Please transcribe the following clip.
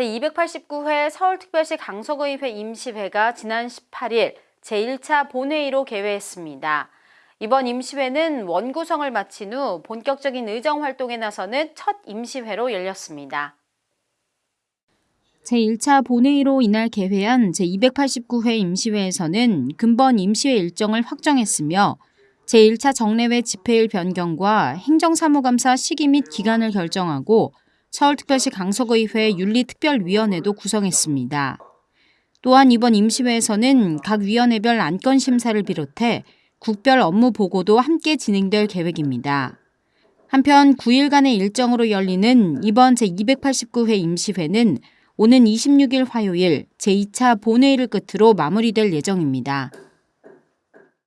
제289회 서울특별시 강서구의회 임시회가 지난 18일 제1차 본회의로 개회했습니다. 이번 임시회는 원구성을 마친 후 본격적인 의정 활동에 나서는 첫 임시회로 열렸습니다. 제1차 본회의로 이날 개회한 제289회 임시회에서는 근본 임시회 일정을 확정했으며 제1차 정례회 집회일 변경과 행정사무감사 시기 및 기간을 결정하고 서울특별시 강서구의회 윤리특별위원회도 구성했습니다. 또한 이번 임시회에서는 각 위원회별 안건 심사를 비롯해 국별 업무 보고도 함께 진행될 계획입니다. 한편 9일간의 일정으로 열리는 이번 제289회 임시회는 오는 26일 화요일 제2차 본회의를 끝으로 마무리될 예정입니다.